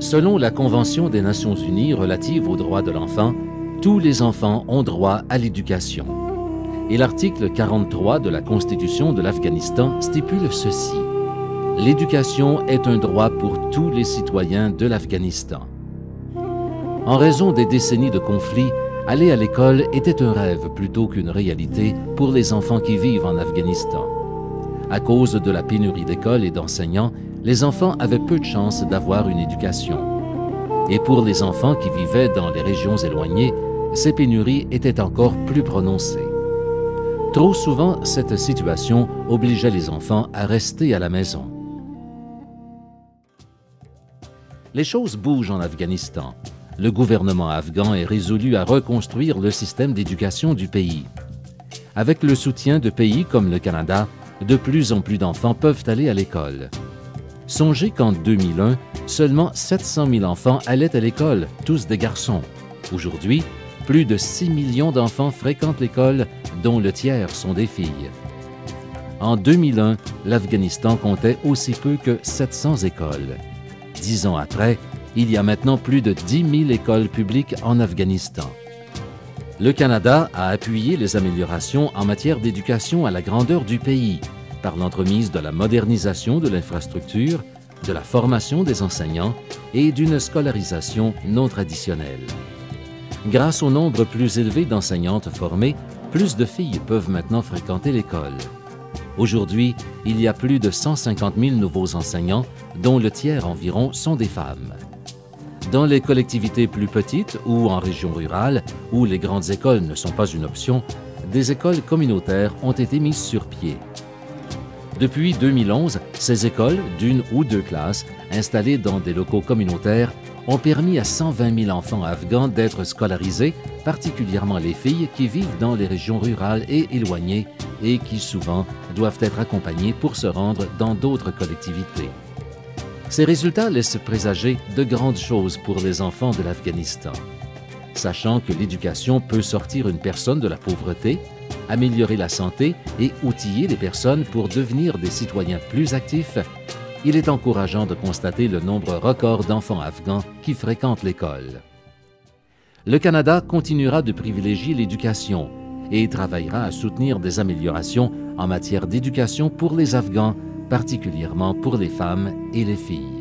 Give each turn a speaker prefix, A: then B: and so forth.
A: Selon la Convention des Nations Unies relative aux droits de l'enfant, tous les enfants ont droit à l'éducation. Et l'article 43 de la Constitution de l'Afghanistan stipule ceci. L'éducation est un droit pour tous les citoyens de l'Afghanistan. En raison des décennies de conflits, aller à l'école était un rêve plutôt qu'une réalité pour les enfants qui vivent en Afghanistan. À cause de la pénurie d'écoles et d'enseignants, les enfants avaient peu de chances d'avoir une éducation. Et pour les enfants qui vivaient dans les régions éloignées, ces pénuries étaient encore plus prononcées. Trop souvent, cette situation obligeait les enfants à rester à la maison. Les choses bougent en Afghanistan. Le gouvernement afghan est résolu à reconstruire le système d'éducation du pays. Avec le soutien de pays comme le Canada, de plus en plus d'enfants peuvent aller à l'école. Songez qu'en 2001, seulement 700 000 enfants allaient à l'école, tous des garçons. Aujourd'hui, plus de 6 millions d'enfants fréquentent l'école, dont le tiers sont des filles. En 2001, l'Afghanistan comptait aussi peu que 700 écoles. Dix ans après, il y a maintenant plus de 10 000 écoles publiques en Afghanistan. Le Canada a appuyé les améliorations en matière d'éducation à la grandeur du pays par l'entremise de la modernisation de l'infrastructure, de la formation des enseignants et d'une scolarisation non traditionnelle. Grâce au nombre plus élevé d'enseignantes formées, plus de filles peuvent maintenant fréquenter l'école. Aujourd'hui, il y a plus de 150 000 nouveaux enseignants, dont le tiers environ sont des femmes. Dans les collectivités plus petites ou en région rurale, où les grandes écoles ne sont pas une option, des écoles communautaires ont été mises sur pied. Depuis 2011, ces écoles, d'une ou deux classes, installées dans des locaux communautaires, ont permis à 120 000 enfants afghans d'être scolarisés, particulièrement les filles qui vivent dans les régions rurales et éloignées et qui souvent doivent être accompagnées pour se rendre dans d'autres collectivités. Ces résultats laissent présager de grandes choses pour les enfants de l'Afghanistan. Sachant que l'éducation peut sortir une personne de la pauvreté, améliorer la santé et outiller les personnes pour devenir des citoyens plus actifs, il est encourageant de constater le nombre record d'enfants afghans qui fréquentent l'école. Le Canada continuera de privilégier l'éducation et travaillera à soutenir des améliorations en matière d'éducation pour les Afghans, particulièrement pour les femmes et les filles.